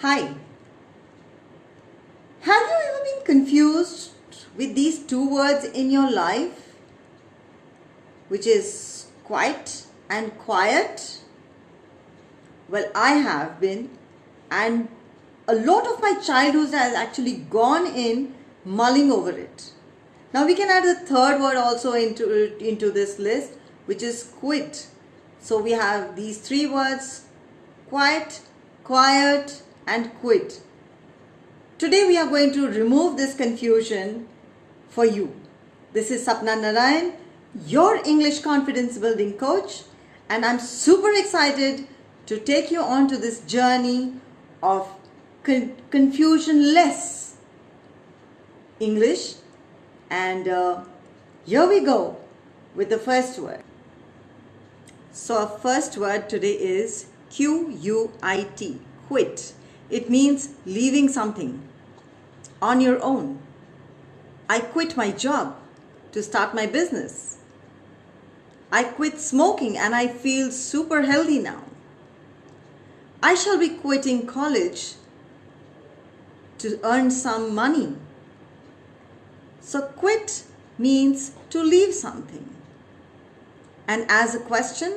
Hi. Have you ever been confused with these two words in your life? Which is quite and quiet? Well, I have been, and a lot of my childhood has actually gone in mulling over it. Now we can add the third word also into, into this list, which is quit. So we have these three words, quiet, quiet, and quit. Today we are going to remove this confusion for you. This is Sapna Narayan, your English confidence building coach, and I'm super excited to take you on to this journey of con confusion-less English. And uh, here we go with the first word. So our first word today is Q-U-I-T, quit. It means leaving something on your own. I quit my job to start my business. I quit smoking and I feel super healthy now. I shall be quitting college to earn some money. So quit means to leave something. And as a question,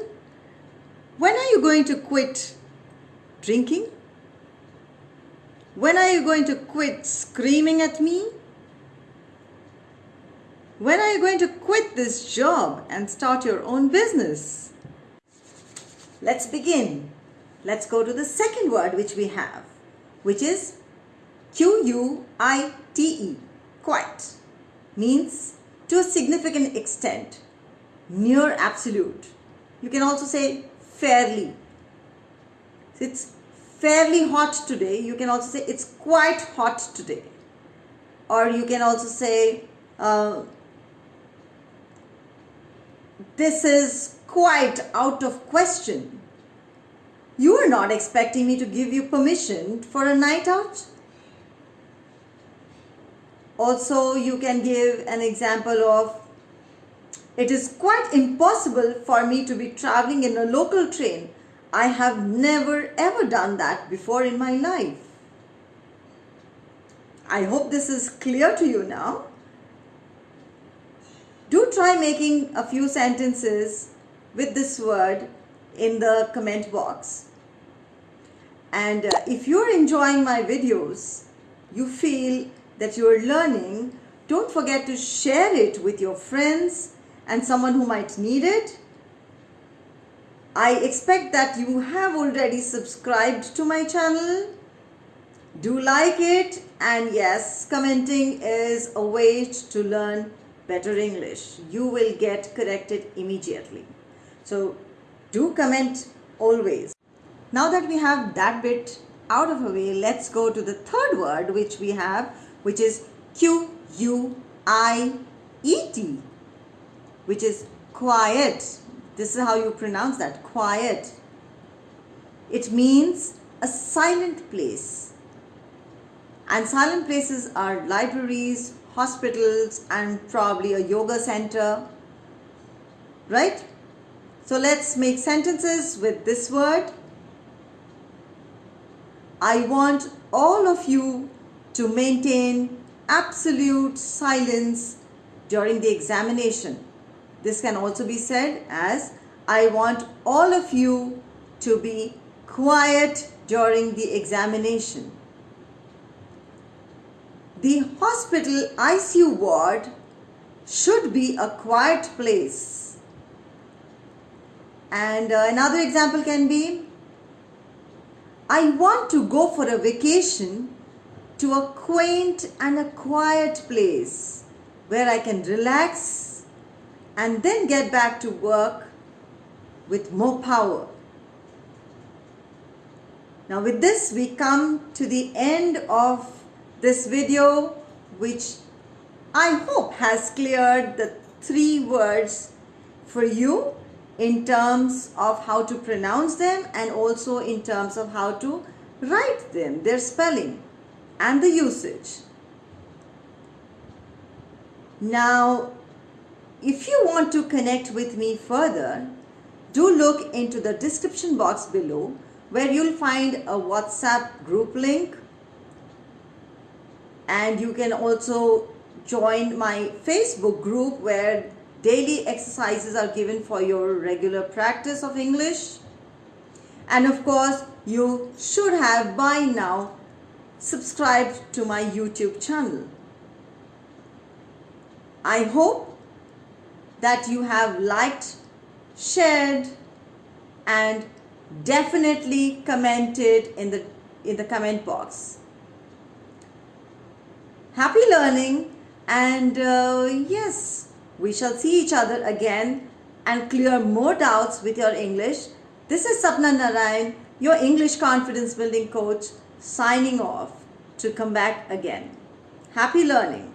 when are you going to quit drinking? When are you going to quit screaming at me? When are you going to quit this job and start your own business? Let's begin. Let's go to the second word which we have, which is Q-U-I-T-E, quite, means to a significant extent, near absolute. You can also say fairly. It's fairly hot today. You can also say it's quite hot today. Or you can also say uh, this is quite out of question. You are not expecting me to give you permission for a night out. Also, you can give an example of it is quite impossible for me to be traveling in a local train. I have never ever done that before in my life. I hope this is clear to you now. Do try making a few sentences with this word in the comment box. And uh, if you're enjoying my videos, you feel that you're learning, don't forget to share it with your friends and someone who might need it. I expect that you have already subscribed to my channel. Do like it and yes, commenting is a way to learn better English. You will get corrected immediately. So do comment always. Now that we have that bit out of the way, let's go to the third word which we have, which is Q-U-I-E-T which is quiet. This is how you pronounce that, quiet. It means a silent place. And silent places are libraries, hospitals, and probably a yoga center, right? So let's make sentences with this word. I want all of you to maintain absolute silence during the examination. This can also be said as I want all of you to be quiet during the examination. The hospital ICU ward should be a quiet place. And uh, another example can be I want to go for a vacation to a quaint and a quiet place where I can relax and then get back to work with more power. Now with this we come to the end of this video which I hope has cleared the three words for you in terms of how to pronounce them and also in terms of how to write them, their spelling and the usage. Now if you want to connect with me further, do look into the description box below where you'll find a WhatsApp group link and you can also join my Facebook group where daily exercises are given for your regular practice of English. And of course, you should have by now subscribed to my YouTube channel. I hope that you have liked, shared and definitely commented in the in the comment box. Happy learning and uh, yes, we shall see each other again and clear more doubts with your English. This is Sapna Narayan, your English confidence building coach signing off to come back again. Happy learning.